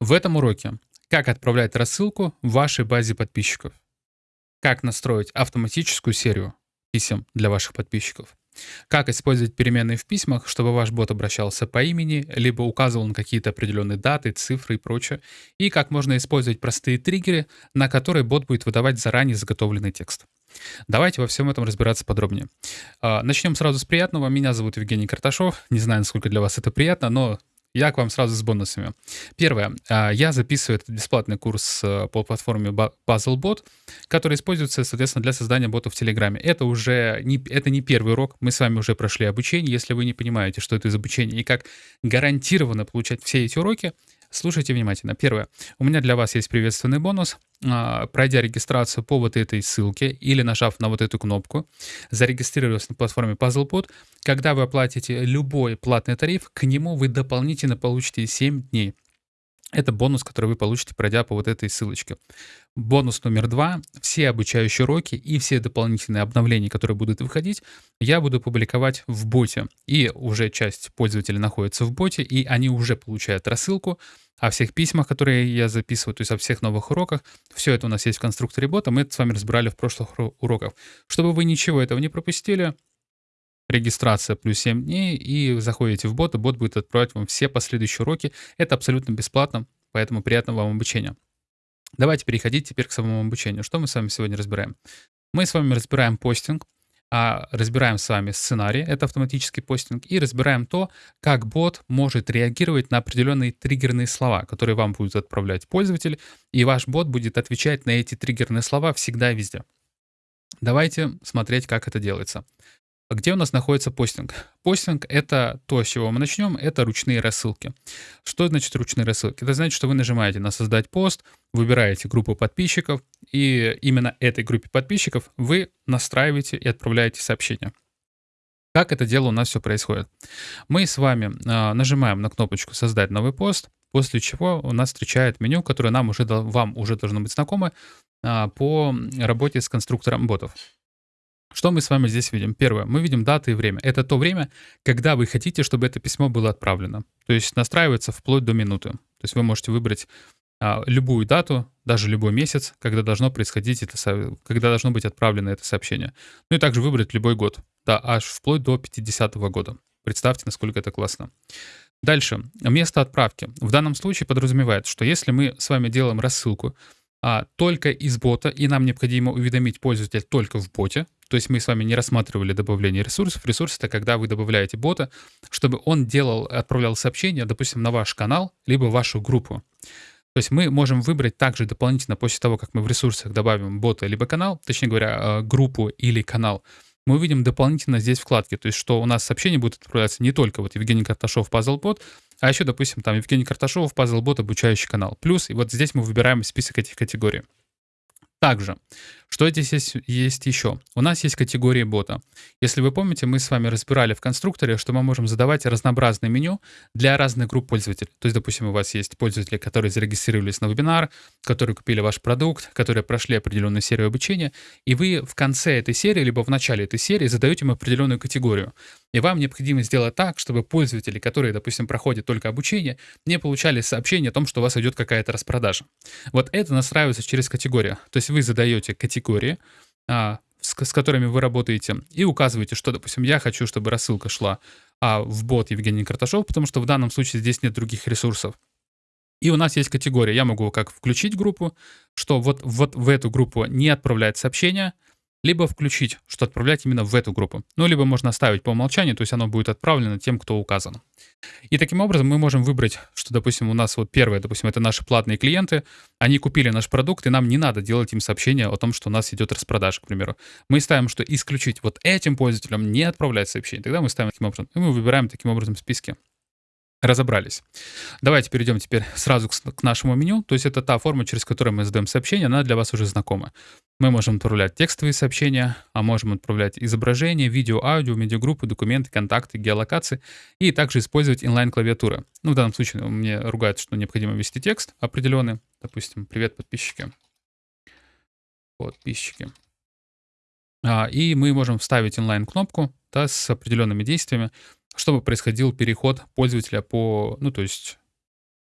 В этом уроке как отправлять рассылку в вашей базе подписчиков, как настроить автоматическую серию писем для ваших подписчиков, как использовать переменные в письмах, чтобы ваш бот обращался по имени, либо указывал на какие-то определенные даты, цифры и прочее, и как можно использовать простые триггеры, на которые бот будет выдавать заранее заготовленный текст. Давайте во всем этом разбираться подробнее. А, начнем сразу с приятного. Меня зовут Евгений Карташов. Не знаю, насколько для вас это приятно, но я к вам сразу с бонусами. Первое. А, я записываю этот бесплатный курс э, по платформе BuzzleBot, который используется, соответственно, для создания ботов в Телеграме. Это уже не, это не первый урок. Мы с вами уже прошли обучение. Если вы не понимаете, что это из обучения и как гарантированно получать все эти уроки, Слушайте внимательно. Первое. У меня для вас есть приветственный бонус. А, пройдя регистрацию по вот этой ссылке или нажав на вот эту кнопку, зарегистрировав на платформе PuzzlePod, когда вы оплатите любой платный тариф, к нему вы дополнительно получите 7 дней это бонус, который вы получите, пройдя по вот этой ссылочке. Бонус номер два. Все обучающие уроки и все дополнительные обновления, которые будут выходить, я буду публиковать в боте. И уже часть пользователей находится в боте, и они уже получают рассылку о всех письмах, которые я записываю, то есть о всех новых уроках. Все это у нас есть в конструкторе бота, мы это с вами разбирали в прошлых уроках. Чтобы вы ничего этого не пропустили, регистрация плюс 7 дней, и заходите в бот, и бот будет отправлять вам все последующие уроки. Это абсолютно бесплатно, поэтому приятного вам обучения. Давайте переходить теперь к самому обучению. Что мы с вами сегодня разбираем? Мы с вами разбираем постинг, а разбираем с вами сценарий, это автоматический постинг, и разбираем то, как бот может реагировать на определенные триггерные слова, которые вам будет отправлять пользователь, и ваш бот будет отвечать на эти триггерные слова всегда и везде. Давайте смотреть, как это делается. Где у нас находится постинг? Постинг — это то, с чего мы начнем, это ручные рассылки. Что значит ручные рассылки? Это значит, что вы нажимаете на «Создать пост», выбираете группу подписчиков, и именно этой группе подписчиков вы настраиваете и отправляете сообщение. Как это дело у нас все происходит? Мы с вами э, нажимаем на кнопочку «Создать новый пост», после чего у нас встречает меню, которое нам уже, вам уже должно быть знакомо э, по работе с конструктором ботов. Что мы с вами здесь видим? Первое, мы видим даты и время. Это то время, когда вы хотите, чтобы это письмо было отправлено. То есть настраивается вплоть до минуты. То есть вы можете выбрать а, любую дату, даже любой месяц, когда должно происходить это, когда должно быть отправлено это сообщение. Ну и также выбрать любой год, да, аж вплоть до 50 -го года. Представьте, насколько это классно. Дальше. Место отправки. В данном случае подразумевает, что если мы с вами делаем рассылку а, только из бота, и нам необходимо уведомить пользователя только в боте, то есть мы с вами не рассматривали добавление ресурсов. Ресурс — это когда вы добавляете бота, чтобы он делал, отправлял сообщения, допустим, на ваш канал, либо вашу группу. То есть мы можем выбрать также дополнительно после того, как мы в ресурсах добавим бота либо канал, точнее говоря, э, группу или канал, мы увидим дополнительно здесь вкладки, то есть что у нас сообщения будут отправляться не только вот Евгений Карташов PuzzleBot, а еще, допустим, там Евгений Карташов PuzzleBot обучающий канал. Плюс, и вот здесь мы выбираем список этих категорий. Также, что здесь есть, есть еще? У нас есть категории бота. Если вы помните, мы с вами разбирали в конструкторе, что мы можем задавать разнообразное меню для разных групп пользователей. То есть, допустим, у вас есть пользователи, которые зарегистрировались на вебинар, которые купили ваш продукт, которые прошли определенную серию обучения, и вы в конце этой серии, либо в начале этой серии задаете им определенную категорию. И вам необходимо сделать так, чтобы пользователи, которые, допустим, проходят только обучение, не получали сообщение о том, что у вас идет какая-то распродажа. Вот это настраивается через категорию. То есть вы задаете категории, а, с, с которыми вы работаете, и указываете, что, допустим, я хочу, чтобы рассылка шла а, в бот Евгений Карташов, потому что в данном случае здесь нет других ресурсов. И у нас есть категория. Я могу как включить группу, что вот, вот в эту группу не отправлять сообщения, либо включить, что отправлять именно в эту группу. Ну, либо можно оставить по умолчанию, то есть оно будет отправлено тем, кто указан. И таким образом мы можем выбрать, что, допустим, у нас вот первое, допустим, это наши платные клиенты, они купили наш продукт, и нам не надо делать им сообщение о том, что у нас идет распродажа, к примеру. Мы ставим, что исключить вот этим пользователям не отправлять сообщение. Тогда мы ставим таким образом, и мы выбираем таким образом списки разобрались. Давайте перейдем теперь сразу к нашему меню. То есть это та форма, через которую мы задаем сообщения, она для вас уже знакома. Мы можем отправлять текстовые сообщения, а можем отправлять изображения, видео, аудио, медиагруппы, документы, контакты, геолокации и также использовать инлайн-клавиатуры. Ну, в данном случае мне ругают, что необходимо ввести текст определенный. Допустим, привет, подписчики. Подписчики. А, и мы можем вставить инлайн-кнопку да, с определенными действиями чтобы происходил переход пользователя по, ну то есть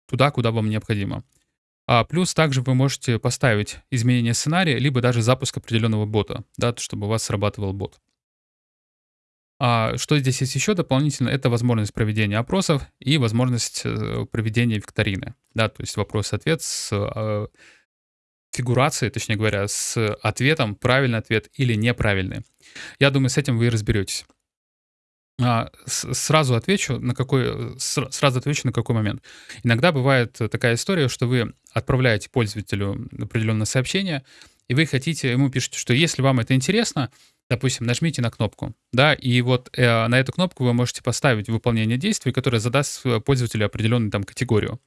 туда, куда вам необходимо. А плюс также вы можете поставить изменение сценария, либо даже запуск определенного бота, да, чтобы у вас срабатывал бот. А что здесь есть еще дополнительно, это возможность проведения опросов и возможность э, проведения викторины. Да, то есть вопрос-ответ с э, фигурацией, точнее говоря, с ответом, правильный ответ или неправильный. Я думаю, с этим вы и разберетесь. А, сразу отвечу на какой сразу отвечу на какой момент. Иногда бывает такая история, что вы отправляете пользователю определенное сообщение, и вы хотите, ему пишете, что если вам это интересно, допустим, нажмите на кнопку, да, и вот э, на эту кнопку вы можете поставить выполнение действий, которое задаст пользователю определенную там категорию.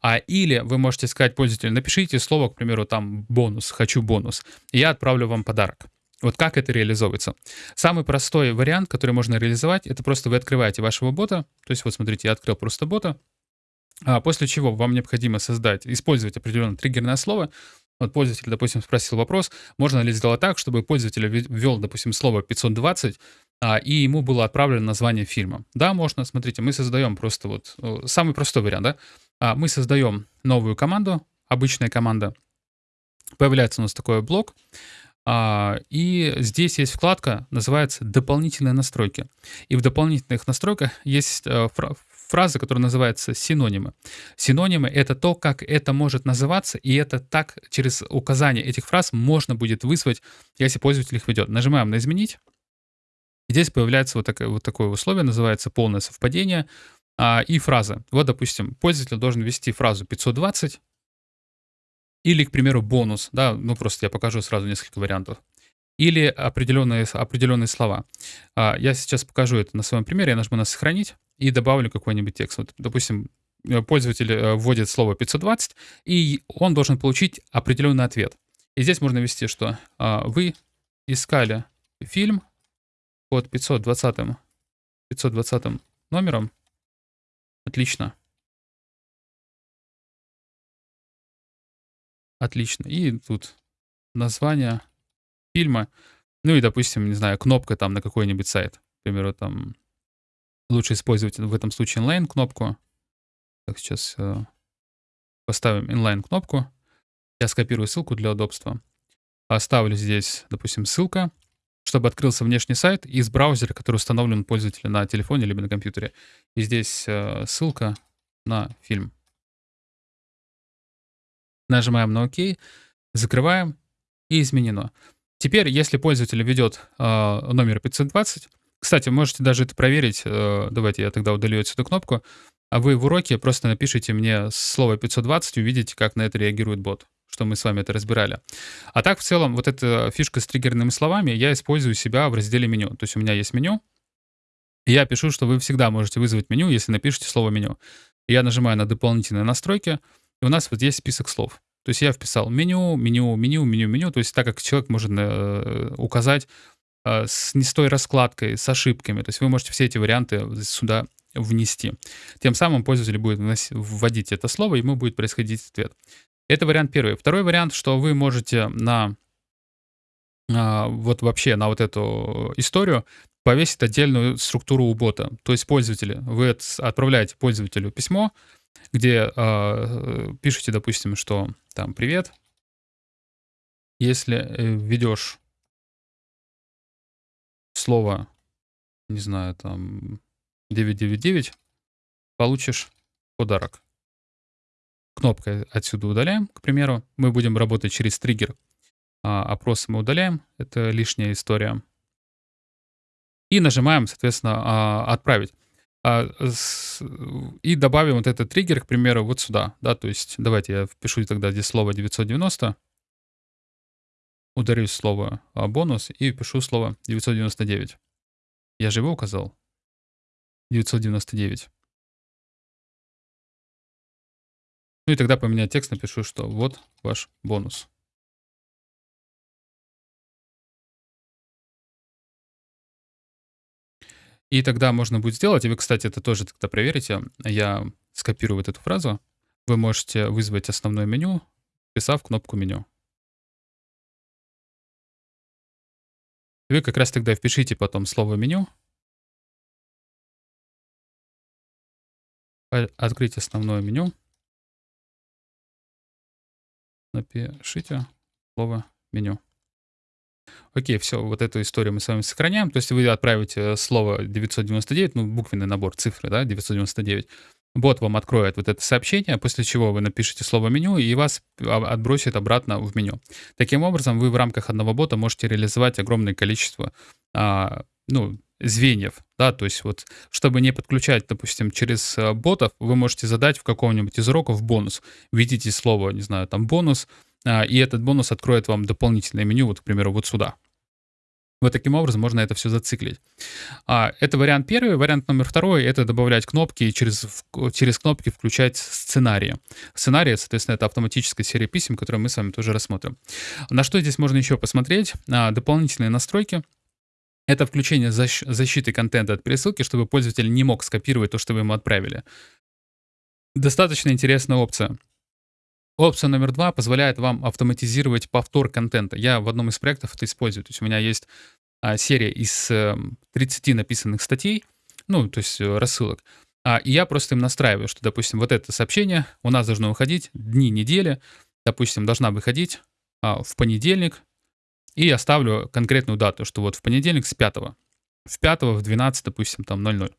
А, или вы можете сказать пользователю, напишите слово, к примеру, там бонус, хочу бонус, и я отправлю вам подарок. Вот как это реализовывается? Самый простой вариант, который можно реализовать, это просто вы открываете вашего бота. То есть вот смотрите, я открыл просто бота. А после чего вам необходимо создать, использовать определенное триггерное слово. Вот пользователь, допустим, спросил вопрос, можно ли сделать так, чтобы пользователь ввел, допустим, слово 520, а, и ему было отправлено название фильма. Да, можно. Смотрите, мы создаем просто вот самый простой вариант, да. А, мы создаем новую команду, обычная команда. Появляется у нас такой блок. А, и здесь есть вкладка, называется «Дополнительные настройки». И в дополнительных настройках есть э, фраза, которая называется «синонимы». Синонимы — это то, как это может называться, и это так через указание этих фраз можно будет вызвать, если пользователь их ведет. Нажимаем на «Изменить». И здесь появляется вот такое, вот такое условие, называется «Полное совпадение» а, и фраза. Вот, допустим, пользователь должен ввести фразу 520, или, к примеру, бонус, да, ну просто я покажу сразу несколько вариантов. Или определенные, определенные слова. А, я сейчас покажу это на своем примере, я нажму на «Сохранить» и добавлю какой-нибудь текст. Вот, допустим, э, пользователь э, вводит слово 520, и он должен получить определенный ответ. И здесь можно ввести, что а, вы искали фильм под 520, 520 номером. Отлично. Отлично. И тут название фильма. Ну и, допустим, не знаю, кнопка там на какой-нибудь сайт. К примеру, там лучше использовать в этом случае inline кнопку. Так, сейчас э, поставим inline кнопку. Я скопирую ссылку для удобства. Оставлю здесь, допустим, ссылка, чтобы открылся внешний сайт из браузера, который установлен у пользователя на телефоне либо на компьютере. И здесь э, ссылка на фильм. Нажимаем на ОК, закрываем и изменено. Теперь, если пользователь ведет э, номер 520, кстати, можете даже это проверить. Э, давайте я тогда удалю эту кнопку. А вы в уроке просто напишите мне слово 520, увидите, как на это реагирует бот что мы с вами это разбирали. А так, в целом, вот эта фишка с триггерными словами я использую себя в разделе меню. То есть у меня есть меню, и я пишу, что вы всегда можете вызвать меню, если напишите слово меню. Я нажимаю на дополнительные настройки, и у нас вот есть список слов. То есть я вписал меню, меню, меню, меню, меню. То есть так как человек может э, указать э, с не с той раскладкой, с ошибками. То есть вы можете все эти варианты сюда внести. Тем самым пользователь будет вводить это слово, ему будет происходить ответ. Это вариант первый. Второй вариант, что вы можете на а, вот вообще на вот эту историю повесить отдельную структуру у бота. То есть пользователи, вы отправляете пользователю письмо, где э, пишете, допустим, что там «Привет, если э, введешь слово, не знаю, там 999, получишь подарок». Кнопкой отсюда удаляем, к примеру. Мы будем работать через триггер. А, опросы мы удаляем, это лишняя история. И нажимаем, соответственно, а, «Отправить». А, и добавим вот этот триггер, к примеру, вот сюда. Да, то есть давайте я впишу тогда здесь слово 990, ударю слово а, бонус и пишу слово 999. Я же его указал. 999. Ну и тогда поменять текст, напишу, что вот ваш бонус. И тогда можно будет сделать, и вы, кстати, это тоже тогда проверите, я скопирую вот эту фразу, вы можете вызвать основное меню, вписав кнопку меню. Вы как раз тогда впишите потом слово меню, а, открыть основное меню, напишите слово меню. Окей, все, вот эту историю мы с вами сохраняем. То есть вы отправите слово 999, ну, буквенный набор цифры, да, 999. Бот вам откроет вот это сообщение, после чего вы напишите слово меню и вас отбросит обратно в меню. Таким образом, вы в рамках одного бота можете реализовать огромное количество а, ну, звеньев, да, то есть вот, чтобы не подключать, допустим, через а, ботов, вы можете задать в каком-нибудь из уроков бонус. Введите слово, не знаю, там бонус, а, и этот бонус откроет вам дополнительное меню, вот, к примеру, вот сюда. Вот таким образом можно это все зациклить. А, это вариант первый. Вариант номер второй — это добавлять кнопки и через, через кнопки включать сценарии. Сценарии, соответственно, это автоматическая серия писем, которую мы с вами тоже рассмотрим. На что здесь можно еще посмотреть? А, дополнительные настройки. Это включение защ защиты контента от пересылки, чтобы пользователь не мог скопировать то, что вы ему отправили. Достаточно интересная опция. Опция номер два позволяет вам автоматизировать повтор контента. Я в одном из проектов это использую. То есть у меня есть а, серия из а, эм, 30 написанных статей, ну, то есть э, рассылок. А, и я просто им настраиваю, что, допустим, вот это сообщение у нас должно выходить дни недели, допустим, должна выходить а, в понедельник, и я ставлю конкретную дату, что вот в понедельник с 5 в 5 в 12, допустим, там 00.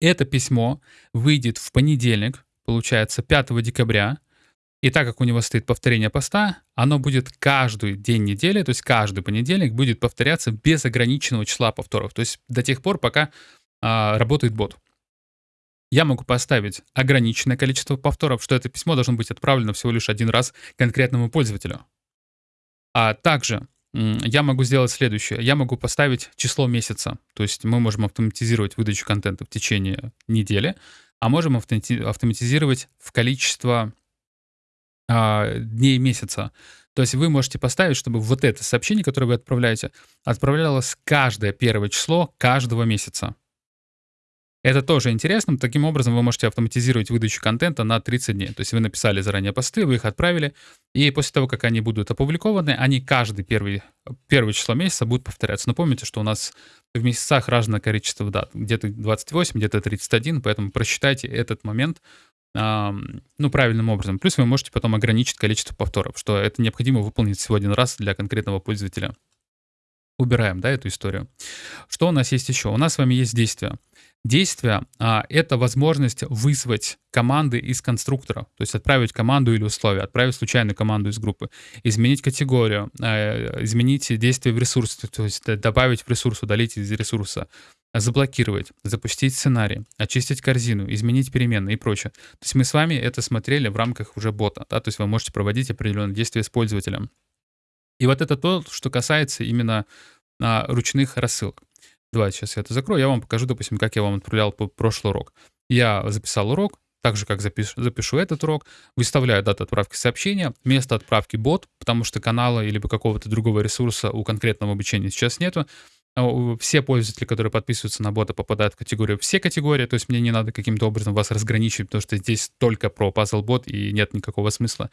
Это письмо выйдет в понедельник, получается, 5 декабря, и так как у него стоит повторение поста, оно будет каждый день недели, то есть каждый понедельник будет повторяться без ограниченного числа повторов. То есть до тех пор, пока а, работает бот. Я могу поставить ограниченное количество повторов, что это письмо должно быть отправлено всего лишь один раз конкретному пользователю. А также я могу сделать следующее. Я могу поставить число месяца. То есть мы можем автоматизировать выдачу контента в течение недели, а можем автоматизировать в количество а, дней месяца. То есть вы можете поставить, чтобы вот это сообщение, которое вы отправляете, отправлялось каждое первое число каждого месяца. Это тоже интересно. Таким образом, вы можете автоматизировать выдачу контента на 30 дней. То есть вы написали заранее посты, вы их отправили, и после того, как они будут опубликованы, они каждый первый, первое число месяца будут повторяться. Но помните, что у нас в месяцах разное количество дат. Где-то 28, где-то 31, поэтому просчитайте этот момент ну, правильным образом. Плюс вы можете потом ограничить количество повторов, что это необходимо выполнить всего один раз для конкретного пользователя. Убираем, да, эту историю. Что у нас есть еще? У нас с вами есть действия. Действие а, — это возможность вызвать команды из конструктора, то есть отправить команду или условия, отправить случайную команду из группы, изменить категорию, а, изменить действие в ресурсе, то есть добавить в ресурс, удалить из ресурса, заблокировать, запустить сценарий, очистить корзину, изменить переменные и прочее. То есть мы с вами это смотрели в рамках уже бота, да, то есть вы можете проводить определенные действия с пользователем. И вот это то, что касается именно а, ручных рассылок. Давайте сейчас я это закрою, я вам покажу, допустим, как я вам отправлял прошлый урок. Я записал урок, так же, как запишу, запишу этот урок, выставляю дату отправки сообщения, место отправки бот, потому что канала или какого-то другого ресурса у конкретного обучения сейчас нету. А, все пользователи, которые подписываются на бота, попадают в категорию все категории, то есть мне не надо каким-то образом вас разграничивать, потому что здесь только про puzzle бот и нет никакого смысла.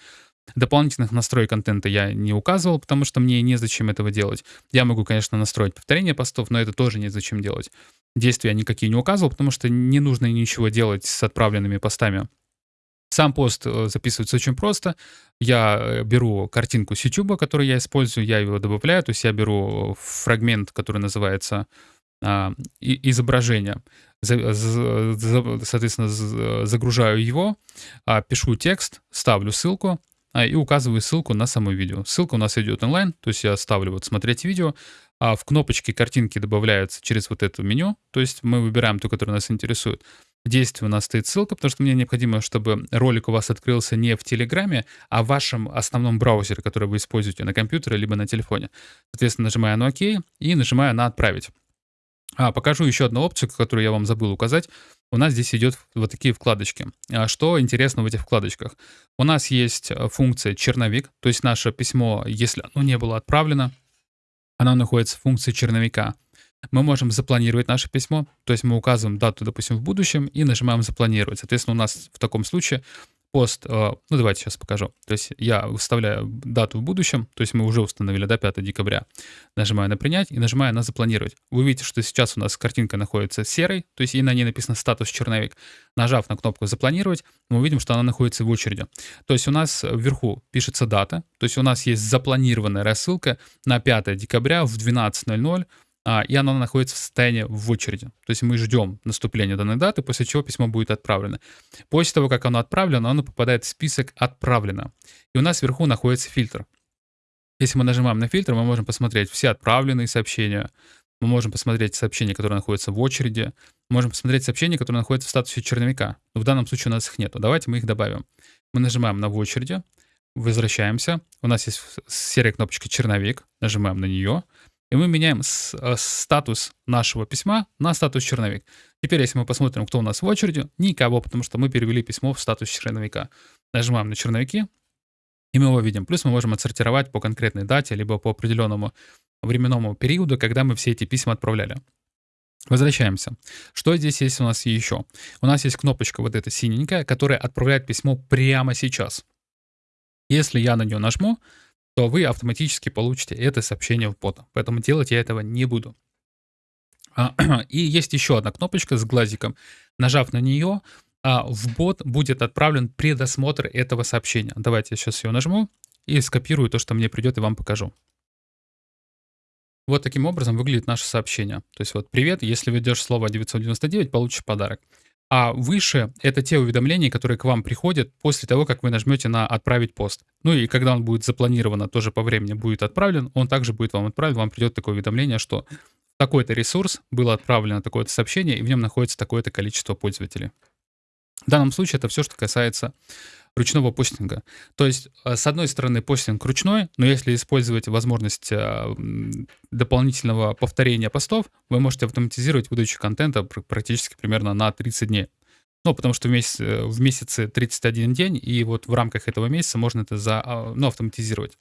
Дополнительных настроек контента я не указывал, потому что мне незачем этого делать. Я могу, конечно, настроить повторение постов, но это тоже незачем делать. Действия никакие не указывал, потому что не нужно ничего делать с отправленными постами. Сам пост э, записывается очень просто. Я э, беру картинку с YouTube, которую я использую, я его добавляю, то есть я беру фрагмент, который называется а, изображение, соответственно, загружаю его, а, пишу текст, ставлю ссылку а, и указываю ссылку на само видео. Ссылка у нас идет онлайн, то есть я ставлю вот смотреть видео, а в кнопочке картинки добавляются через вот это меню, то есть мы выбираем ту, которая нас интересует. В действии у нас стоит ссылка, потому что мне необходимо, чтобы ролик у вас открылся не в Телеграме, а в вашем основном браузере, который вы используете на компьютере либо на телефоне. Соответственно, нажимаю на ОК и нажимаю на «Отправить». А, покажу еще одну опцию, которую я вам забыл указать. У нас здесь идет вот такие вкладочки. А что интересно в этих вкладочках? У нас есть э, функция черновик, то есть наше письмо, если оно не было отправлено, оно находится в функции черновика мы можем запланировать наше письмо, то есть мы указываем дату, допустим, в будущем и нажимаем «Запланировать». Соответственно, у нас в таком случае пост, э, ну давайте сейчас покажу. То есть я выставляю дату в будущем, то есть мы уже установили, да, 5 декабря. Нажимаю на принять и нажимаю на запланировать. Вы видите, что сейчас у нас картинка находится серой, то есть и на ней написано статус черновик. Нажав на кнопку запланировать, мы увидим, что она находится в очереди. То есть у нас вверху пишется дата, то есть у нас есть запланированная рассылка на 5 декабря в 12.00 а, и оно находится в состоянии в очереди. То есть мы ждем наступления данной даты, после чего письмо будет отправлено. После того, как оно отправлено, оно попадает в список «Отправлено». И у нас вверху находится фильтр. Если мы нажимаем на фильтр, мы можем посмотреть все отправленные сообщения, мы можем посмотреть сообщения, которые находятся в очереди, можем посмотреть сообщения, которые находятся в статусе черновика. Но в данном случае у нас их нет. Давайте мы их добавим. Мы нажимаем на «В очереди», возвращаемся. У нас есть серая кнопочка «Черновик», нажимаем на нее — и мы меняем с, э, статус нашего письма на статус черновик. Теперь, если мы посмотрим, кто у нас в очереди, никого, потому что мы перевели письмо в статус черновика. Нажимаем на черновики, и мы его видим. Плюс мы можем отсортировать по конкретной дате, либо по определенному временному периоду, когда мы все эти письма отправляли. Возвращаемся. Что здесь есть у нас еще? У нас есть кнопочка вот эта синенькая, которая отправляет письмо прямо сейчас. Если я на нее нажму, то вы автоматически получите это сообщение в бота. Поэтому делать я этого не буду. А, и есть еще одна кнопочка с глазиком. Нажав на нее, а, в бот будет отправлен предосмотр этого сообщения. Давайте я сейчас ее нажму и скопирую то, что мне придет, и вам покажу. Вот таким образом выглядит наше сообщение. То есть вот «Привет, если введешь слово 999, получишь подарок». А выше — это те уведомления, которые к вам приходят после того, как вы нажмете на «Отправить пост». Ну и когда он будет запланировано, тоже по времени будет отправлен, он также будет вам отправлен, вам придет такое уведомление, что такой-то ресурс было отправлено такое-то сообщение, и в нем находится такое-то количество пользователей. В данном случае это все, что касается ручного постинга. То есть, э, с одной стороны, постинг ручной, но если использовать возможность э, дополнительного повторения постов, вы можете автоматизировать выдачу контента практически примерно на 30 дней. Ну, потому что в, месяц, э, в месяце 31 день, и вот в рамках этого месяца можно это за, а, ну, автоматизировать.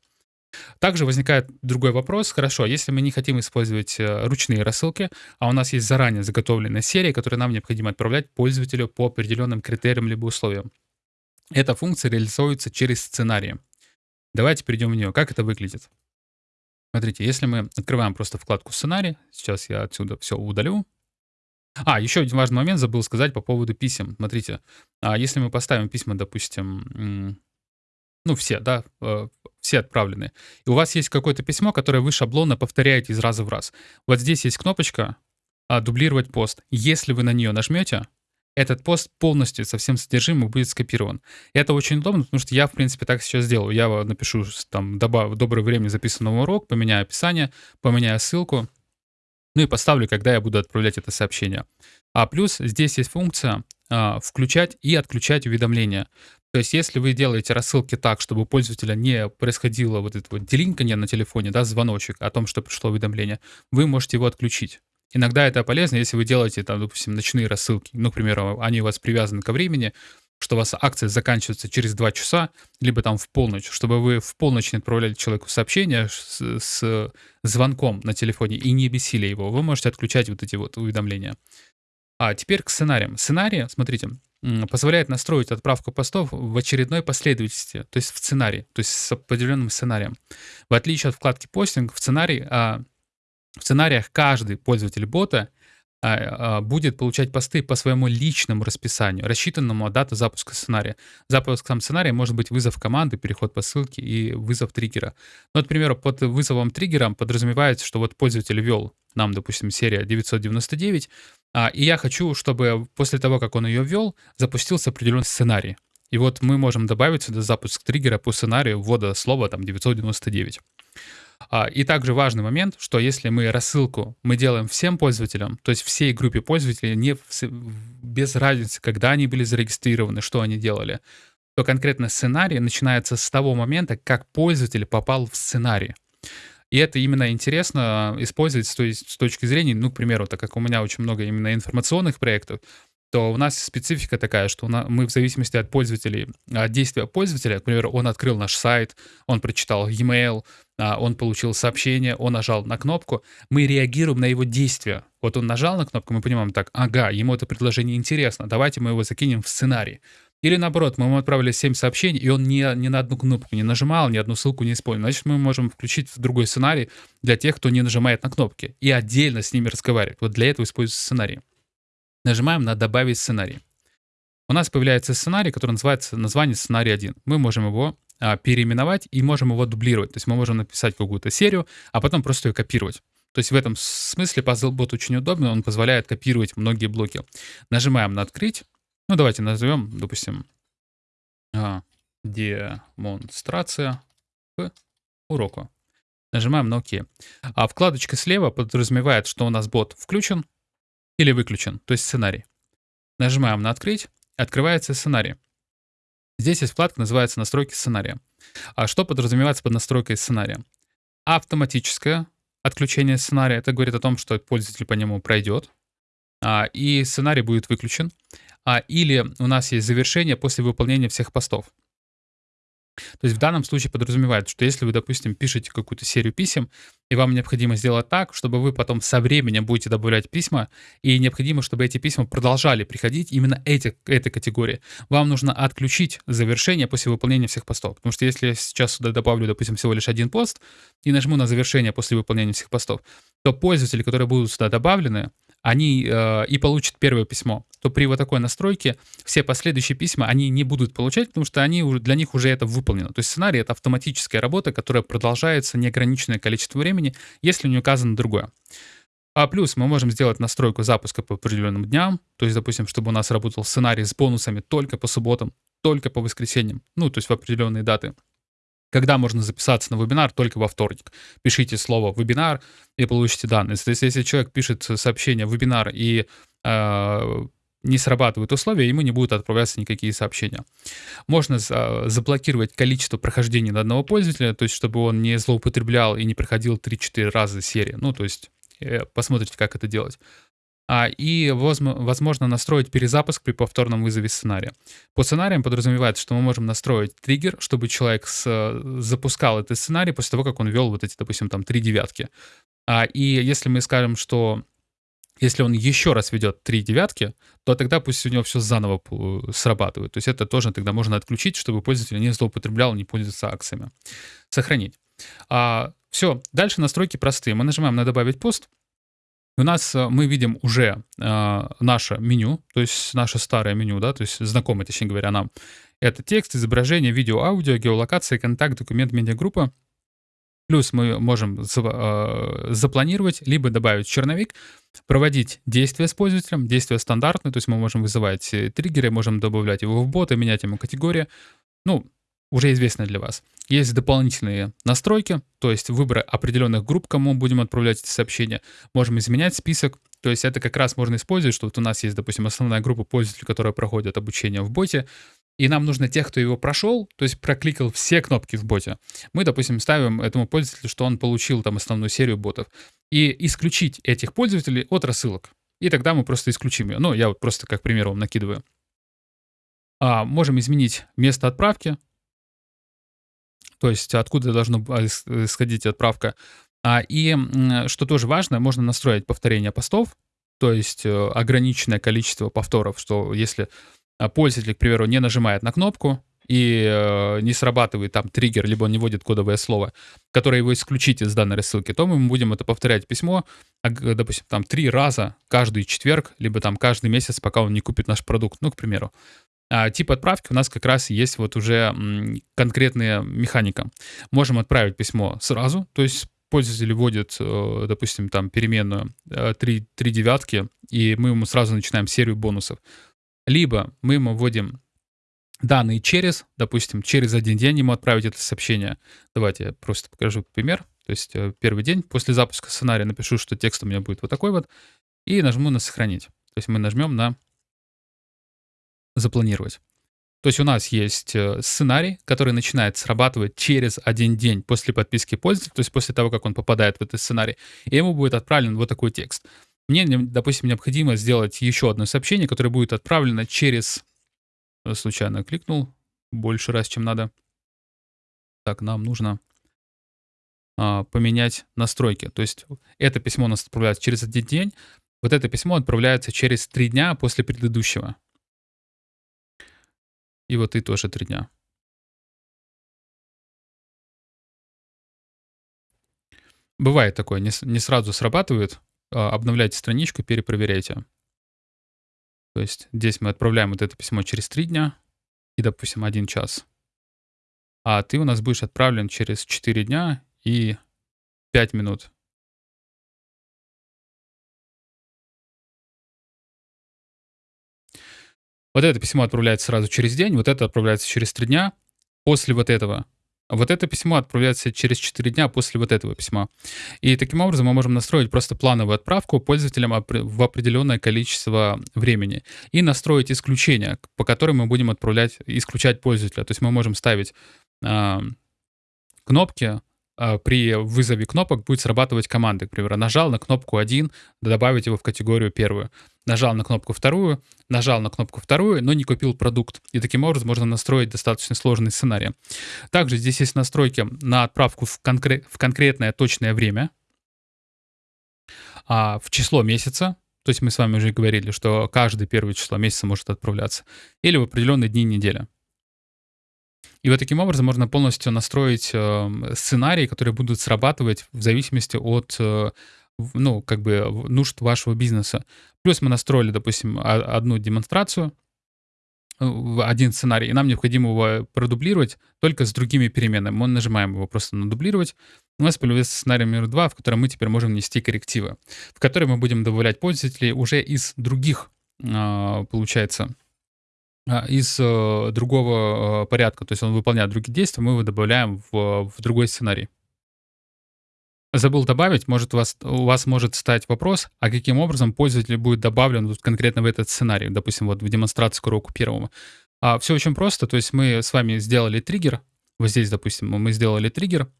Также возникает другой вопрос. Хорошо, если мы не хотим использовать ручные рассылки, а у нас есть заранее заготовленная серия, которую нам необходимо отправлять пользователю по определенным критериям либо условиям. Эта функция реализуется через сценарии. Давайте перейдем в нее. Как это выглядит? Смотрите, если мы открываем просто вкладку «Сценарий», сейчас я отсюда все удалю. А, еще один важный момент забыл сказать по поводу писем. Смотрите, а если мы поставим письма, допустим, ну все, да, э, все отправлены, и у вас есть какое-то письмо, которое вы шаблонно повторяете из раза в раз. Вот здесь есть кнопочка «Дублировать пост». Если вы на нее нажмете, этот пост полностью со всем содержимым будет скопирован. Это очень удобно, потому что я, в принципе, так сейчас сделаю. Я напишу, там, добав, доброе время записанный урок, поменяю описание, поменяю ссылку, ну и поставлю, когда я буду отправлять это сообщение. А плюс здесь есть функция а, включать и отключать уведомления. То есть, если вы делаете рассылки так, чтобы у пользователя не происходило вот это вот делинканье на телефоне, да, звоночек о том, что пришло уведомление, вы можете его отключить. Иногда это полезно, если вы делаете, там, допустим, ночные рассылки. Ну, к примеру, они у вас привязаны ко времени, что у вас акция заканчивается через 2 часа, либо там в полночь, чтобы вы в полночь не отправляли человеку сообщение с, с звонком на телефоне и не бесили его, вы можете отключать вот эти вот уведомления. А теперь к сценариям. Сценарий, смотрите, позволяет настроить отправку постов в очередной последовательности, то есть в сценарии, то есть с определенным сценарием. В отличие от вкладки постинг, в сценарии а, в сценариях каждый пользователь бота а, а, будет получать посты по своему личному расписанию, рассчитанному от даты запуска сценария. Запуском сценария может быть вызов команды, переход по ссылке и вызов триггера. Ну, примеру, под вызовом триггером подразумевается, что вот пользователь ввел нам, допустим, серия 999, а, и я хочу, чтобы после того, как он ее ввел, запустился определенный сценарий. И вот мы можем добавить сюда запуск триггера по сценарию ввода слова там 999. А, и также важный момент, что если мы рассылку мы делаем всем пользователям, то есть всей группе пользователей, не без разницы, когда они были зарегистрированы, что они делали, то конкретно сценарий начинается с того момента, как пользователь попал в сценарий. И это именно интересно использовать с, той, с точки зрения, ну, к примеру, так как у меня очень много именно информационных проектов, то у нас специфика такая, что мы в зависимости от пользователей, от действия пользователя, к примеру, он открыл наш сайт, он прочитал e-mail, он получил сообщение, он нажал на кнопку, мы реагируем на его действия. Вот он нажал на кнопку, мы понимаем так, ага, ему это предложение интересно, давайте мы его закинем в сценарий. Или наоборот, мы ему отправили 7 сообщений, и он ни, ни на одну кнопку не нажимал, ни одну ссылку не использовал. Значит, мы можем включить другой сценарий для тех, кто не нажимает на кнопки, и отдельно с ними разговаривать. Вот для этого используется сценарий. Нажимаем на «Добавить сценарий». У нас появляется сценарий, который называется название сценарий 1. Мы можем его а, переименовать и можем его дублировать. То есть мы можем написать какую-то серию, а потом просто ее копировать. То есть в этом смысле PuzzleBot очень удобный, он позволяет копировать многие блоки. Нажимаем на «Открыть». Ну, давайте назовем, допустим, а, демонстрация к уроку. Нажимаем на ОК. А вкладочка слева подразумевает, что у нас бот включен или выключен, то есть сценарий. Нажимаем на «Открыть», открывается сценарий. Здесь есть вкладка, называется «Настройки сценария». А что подразумевается под настройкой сценария? Автоматическое отключение сценария. Это говорит о том, что пользователь по нему пройдет, а, и сценарий будет выключен. А, или у нас есть завершение после выполнения всех постов. То есть в данном случае подразумевает, что если вы, допустим, пишете какую-то серию писем, и вам необходимо сделать так, чтобы вы потом со временем будете добавлять письма, и необходимо, чтобы эти письма продолжали приходить именно эти, этой категории, вам нужно отключить завершение после выполнения всех постов. Потому что если я сейчас сюда добавлю, допустим, всего лишь один пост, и нажму на завершение после выполнения всех постов, то пользователи, которые будут сюда добавлены, они э, и получат первое письмо, то при вот такой настройке все последующие письма они не будут получать, потому что они для них уже это выполнено. То есть сценарий — это автоматическая работа, которая продолжается неограниченное количество времени, если не указано другое. А плюс мы можем сделать настройку запуска по определенным дням, то есть, допустим, чтобы у нас работал сценарий с бонусами только по субботам, только по воскресеньям, ну, то есть в определенные даты. Когда можно записаться на вебинар? Только во вторник. Пишите слово «вебинар» и получите данные. То есть если человек пишет сообщение «вебинар» и э, не срабатывают условия, ему не будут отправляться никакие сообщения. Можно заблокировать количество прохождений на одного пользователя, то есть чтобы он не злоупотреблял и не проходил 3-4 раза серии. Ну, то есть э, посмотрите, как это делать. А, и возможно настроить перезапуск при повторном вызове сценария. По сценариям подразумевается, что мы можем настроить триггер, чтобы человек с, запускал этот сценарий после того, как он ввел вот эти, допустим, там три девятки. А, и если мы скажем, что если он еще раз ведет три девятки, то тогда пусть у него все заново срабатывает. То есть это тоже тогда можно отключить, чтобы пользователь не злоупотреблял, не пользовался акциями. Сохранить. А, все, дальше настройки простые. Мы нажимаем на «Добавить пост», у нас э, мы видим уже э, наше меню, то есть наше старое меню, да, то есть знакомое, точнее говоря, нам. Это текст, изображение, видео, аудио, геолокация, контакт, документ, медиагруппа. Плюс мы можем э, запланировать, либо добавить черновик, проводить действия с пользователем, действия стандартные, то есть мы можем вызывать э, триггеры, можем добавлять его в боты, менять ему категории. Ну, уже известны для вас. Есть дополнительные настройки, то есть выбор определенных групп, кому будем отправлять эти сообщения. Можем изменять список, то есть это как раз можно использовать, что вот у нас есть, допустим, основная группа пользователей, которые проходят обучение в боте, и нам нужно тех, кто его прошел, то есть прокликал все кнопки в боте. Мы, допустим, ставим этому пользователю, что он получил там основную серию ботов, и исключить этих пользователей от рассылок. И тогда мы просто исключим ее. Ну, я вот просто как пример вам накидываю. А, можем изменить место отправки, то есть откуда должна исходить отправка. А, и что тоже важно, можно настроить повторение постов, то есть э, ограниченное количество повторов, что если а, пользователь, к примеру, не нажимает на кнопку, и э, не срабатывает там триггер, либо он не вводит кодовое слово, которое его исключить из данной рассылки, то мы будем это повторять письмо, допустим, там три раза каждый четверг, либо там каждый месяц, пока он не купит наш продукт, ну, к примеру. А тип отправки у нас как раз есть вот уже конкретная механика. Можем отправить письмо сразу, то есть пользователь вводит, э, допустим, там переменную 3, э, 3 девятки, и мы ему сразу начинаем серию бонусов. Либо мы ему вводим данные через, допустим, через один день ему отправить это сообщение. Давайте я просто покажу пример. То есть э, первый день после запуска сценария напишу, что текст у меня будет вот такой вот, и нажму на «Сохранить». То есть мы нажмем на запланировать. То есть у нас есть э, сценарий, который начинает срабатывать через один день после подписки пользователя, то есть после того, как он попадает в этот сценарий, и ему будет отправлен вот такой текст. Мне, допустим, необходимо сделать еще одно сообщение, которое будет отправлено через... Э, случайно кликнул больше раз, чем надо. Так, нам нужно а, поменять настройки. То есть это письмо у нас отправляется через один день, вот это письмо отправляется через три дня после предыдущего. И вот ты тоже 3 дня. Бывает такое, не, не сразу срабатывает. А, обновляйте страничку, перепроверяйте. То есть здесь мы отправляем вот это письмо через 3 дня и, допустим, 1 час. А ты у нас будешь отправлен через 4 дня и 5 минут. Вот это письмо отправляется сразу через день, вот это отправляется через 3 дня. После вот этого вот это письмо отправляется через 4 дня после вот этого письма. И таким образом мы можем настроить просто плановую отправку пользователям в определенное количество времени и настроить исключения, по которым мы будем отправлять, исключать пользователя. То есть мы можем ставить э, кнопки, при вызове кнопок будет срабатывать команды. К примеру, нажал на кнопку 1, добавить его в категорию первую. Нажал на кнопку вторую, нажал на кнопку вторую, но не купил продукт. И таким образом можно настроить достаточно сложный сценарий. Также здесь есть настройки на отправку в, конкре- в конкретное точное время, а, в число месяца, то есть мы с вами уже говорили, что каждое первое число месяца может отправляться, или в определенные дни недели. И вот таким образом можно полностью настроить э, сценарии, которые будут срабатывать в зависимости от э, ну, как бы нужд вашего бизнеса. Плюс мы настроили, допустим, одну демонстрацию, э, один сценарий, и нам необходимо его продублировать только с другими переменными. Мы нажимаем его просто на дублировать. У нас появился сценарий номер два, в котором мы теперь можем нести коррективы, в который мы будем добавлять пользователей уже из других, а, получается, из э, другого э, порядка, то есть он выполняет другие действия, мы его добавляем в, в другой сценарий. Забыл добавить, может у вас, у вас может стать вопрос, а каким образом пользователь будет добавлен вот конкретно в этот сценарий, допустим, вот в демонстрацию к уроку первому. А, все очень просто, то есть мы с вами сделали триггер, вот здесь, допустим, мы сделали триггер,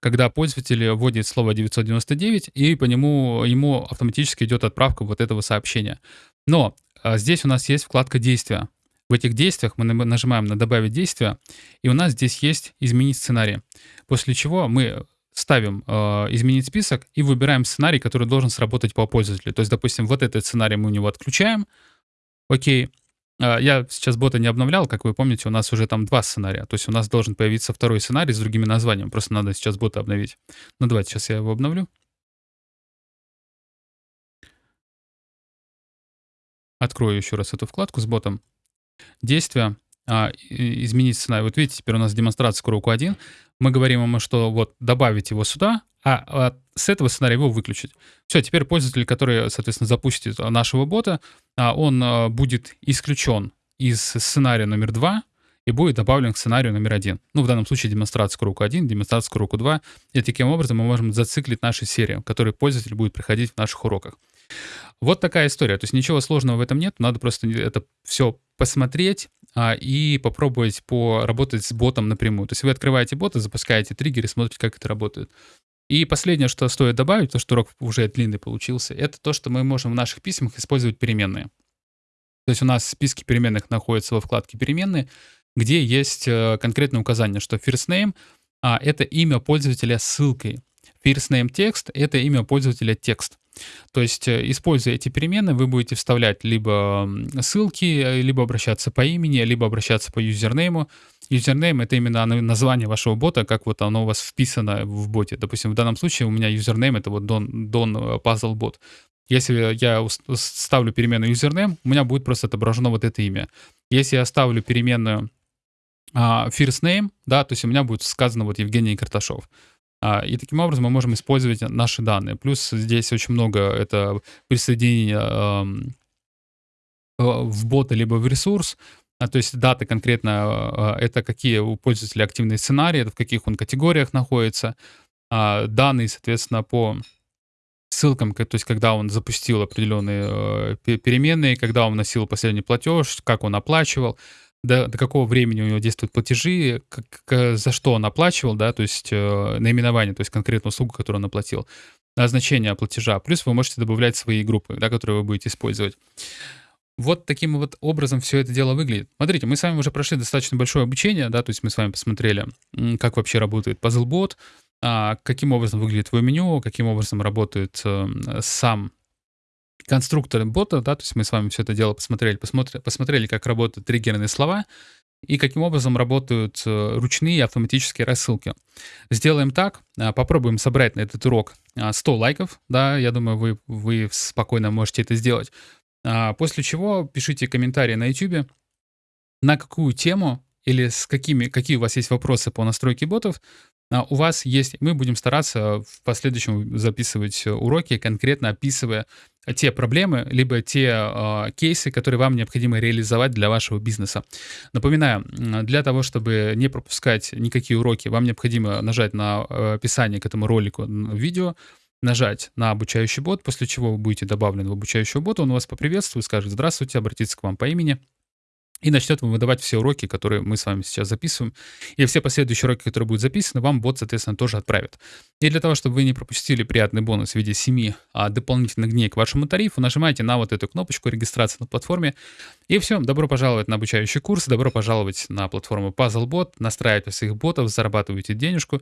когда пользователь вводит слово 999, и по нему ему автоматически идет отправка вот этого сообщения. Но а, здесь у нас есть вкладка «Действия». В этих действиях мы нажимаем на «Добавить действие», и у нас здесь есть «Изменить сценарий», после чего мы ставим э, «Изменить список» и выбираем сценарий, который должен сработать по пользователю. То есть, допустим, вот этот сценарий мы у него отключаем, окей, э, я сейчас бота не обновлял, как вы помните, у нас уже там два сценария. То есть у нас должен появиться второй сценарий с другими названиями. Просто надо сейчас бота обновить. Ну давайте сейчас я его обновлю. Открою еще раз эту вкладку с ботом действия, а, изменить сценарий. Вот видите, теперь у нас демонстрация к уроку 1. Мы говорим ему, что вот добавить его сюда, а, а с этого сценария его выключить. Все, теперь пользователь, который, соответственно, запустит нашего бота, а, он а, будет исключен из сценария номер 2 и будет добавлен к сценарию номер один. Ну, в данном случае демонстрация к уроку 1, демонстрация к уроку 2. И таким образом мы можем зациклить наши серии, которые пользователь будет проходить в наших уроках. Вот такая история. То есть ничего сложного в этом нет. Надо просто это все посмотреть а, и попробовать поработать с ботом напрямую. То есть вы открываете бота, запускаете триггеры, смотрите, как это работает. И последнее, что стоит добавить, то, что урок уже длинный получился, это то, что мы можем в наших письмах использовать переменные. То есть у нас списки переменных находятся во вкладке «Переменные», где есть э, конкретное указание, что first name а, — это имя пользователя с ссылкой. First name text — это имя пользователя текст. То есть, э, используя эти переменные, вы будете вставлять либо ссылки, э, либо обращаться по имени, либо обращаться по юзернейму. Юзернейм — это именно название вашего бота, как вот оно у вас вписано в боте. Допустим, в данном случае у меня юзернейм — это вот Don, Don э, Puzzle Bot. Если я ставлю переменную username, у меня будет просто отображено вот это имя. Если я ставлю переменную uh, first name, да, то есть у меня будет сказано вот Евгений Карташов. А, и таким образом мы можем использовать наши данные. Плюс здесь очень много это присоединение в бота либо в ресурс, а, то есть даты конкретно, а, это какие у пользователя активные сценарии, это в каких он категориях находится, данные, соответственно, по ссылкам, то есть когда он запустил определенные э, переменные, когда он вносил последний платеж, как он оплачивал, до, до какого времени у него действуют платежи, как, за что он оплачивал, да, то есть э, наименование, то есть конкретную услугу, которую он оплатил, значение платежа. Плюс вы можете добавлять свои группы, да, которые вы будете использовать. Вот таким вот образом все это дело выглядит. Смотрите, мы с вами уже прошли достаточно большое обучение, да, то есть мы с вами посмотрели, как вообще работает PuzzleBot, а, каким образом выглядит твое меню, каким образом работает э, сам конструктор бота, да, то есть мы с вами все это дело посмотрели, посмотрели, посмотрели как работают триггерные слова, и каким образом работают э, ручные автоматические рассылки. Сделаем так, а, попробуем собрать на этот урок 100 а, лайков, да, я думаю, вы, вы спокойно можете это сделать. А, после чего пишите комментарии на YouTube, на какую тему или с какими, какие у вас есть вопросы по настройке ботов, у вас есть, мы будем стараться в последующем записывать уроки, конкретно описывая те проблемы, либо те э, кейсы, которые вам необходимо реализовать для вашего бизнеса. Напоминаю, для того, чтобы не пропускать никакие уроки, вам необходимо нажать на э, описание к этому ролику видео, нажать на обучающий бот, после чего вы будете добавлены в обучающего бота, он вас поприветствует, скажет «Здравствуйте», обратится к вам по имени, и начнет вам выдавать все уроки, которые мы с вами сейчас записываем. И все последующие уроки, которые будут записаны, вам бот, соответственно, тоже отправит. И для того, чтобы вы не пропустили приятный бонус в виде 7 а, дополнительных дней к вашему тарифу, нажимайте на вот эту кнопочку регистрации на платформе. И все, добро пожаловать на обучающий курс, добро пожаловать на платформу PuzzleBot, настраивайте своих ботов, зарабатывайте денежку,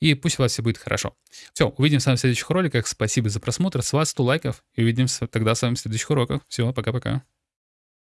и пусть у вас все будет хорошо. Все, увидимся с вами в следующих роликах. Спасибо за просмотр. С вас 100 лайков. И увидимся тогда с вами в следующих уроках. Все, пока-пока.